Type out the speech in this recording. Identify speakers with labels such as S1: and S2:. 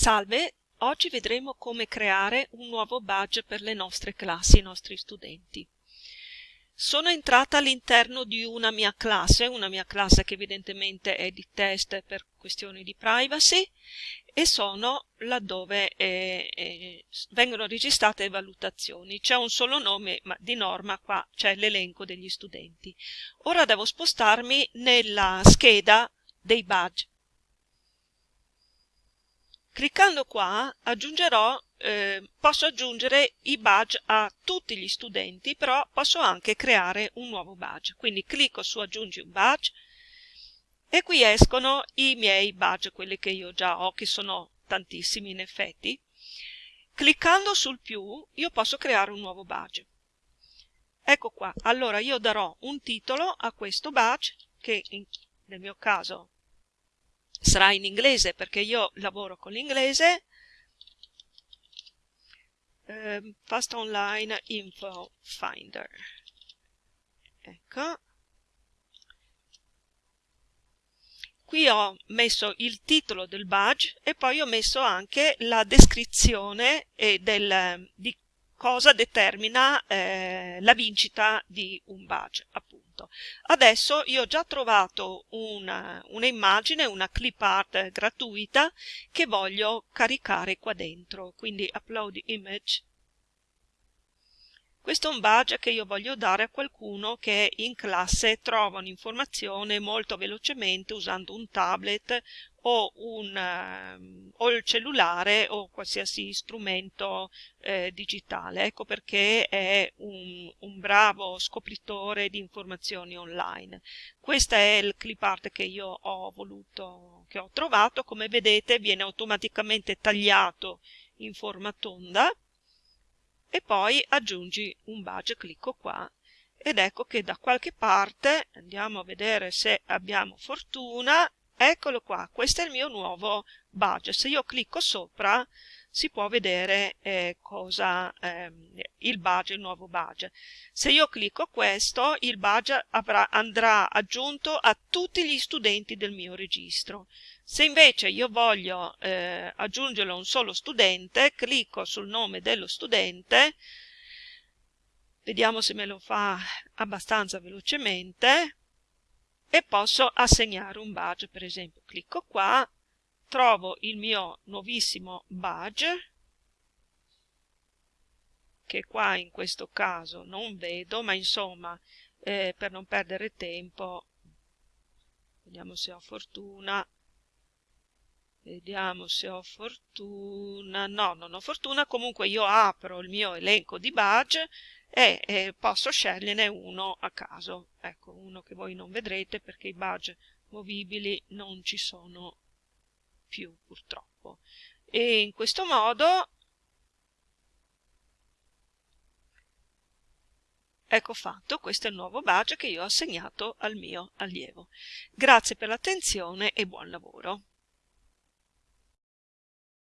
S1: Salve, oggi vedremo come creare un nuovo badge per le nostre classi, i nostri studenti. Sono entrata all'interno di una mia classe, una mia classe che evidentemente è di test per questioni di privacy e sono laddove eh, eh, vengono registrate valutazioni. C'è un solo nome, ma di norma qua c'è l'elenco degli studenti. Ora devo spostarmi nella scheda dei badge Cliccando qua eh, posso aggiungere i badge a tutti gli studenti, però posso anche creare un nuovo badge. Quindi clicco su aggiungi un badge e qui escono i miei badge, quelli che io già ho, che sono tantissimi in effetti. Cliccando sul più io posso creare un nuovo badge. Ecco qua, allora io darò un titolo a questo badge, che in, nel mio caso sarà in inglese perché io lavoro con l'inglese. Eh, Fast Online Info Finder. Ecco. Qui ho messo il titolo del badge e poi ho messo anche la descrizione del, di cosa determina eh, la vincita di un badge appunto. Adesso io ho già trovato una, una una clip art gratuita che voglio caricare qua dentro. Quindi upload image questo è un badge che io voglio dare a qualcuno che in classe trova un'informazione molto velocemente usando un tablet o, un, uh, o il cellulare o qualsiasi strumento eh, digitale. Ecco perché è un, un, bravo scopritore di informazioni online. Questa è il clip art che io ho voluto, che ho trovato. Come vedete viene automaticamente tagliato in forma tonda e poi aggiungi un badge, clicco qua ed ecco che da qualche parte, andiamo a vedere se abbiamo fortuna, eccolo qua, questo è il mio nuovo badge, se io clicco sopra si può vedere eh, cosa ehm, il badge, il nuovo badge. Se io clicco questo, il badge avrà, andrà aggiunto a tutti gli studenti del mio registro. Se invece io voglio eh, aggiungerlo a un solo studente, clicco sul nome dello studente, vediamo se me lo fa abbastanza velocemente, e posso assegnare un badge, per esempio clicco qua, trovo il mio nuovissimo badge, che qua in questo caso non vedo, ma insomma eh, per non perdere tempo, vediamo se ho fortuna, Vediamo se ho fortuna. No, non ho fortuna. Comunque io apro il mio elenco di badge e, e posso sceglierne uno a caso. Ecco, uno che voi non vedrete perché i badge movibili non ci sono più purtroppo. E in questo modo Ecco fatto, questo è il nuovo badge che io ho assegnato al mio allievo. Grazie per l'attenzione e buon lavoro.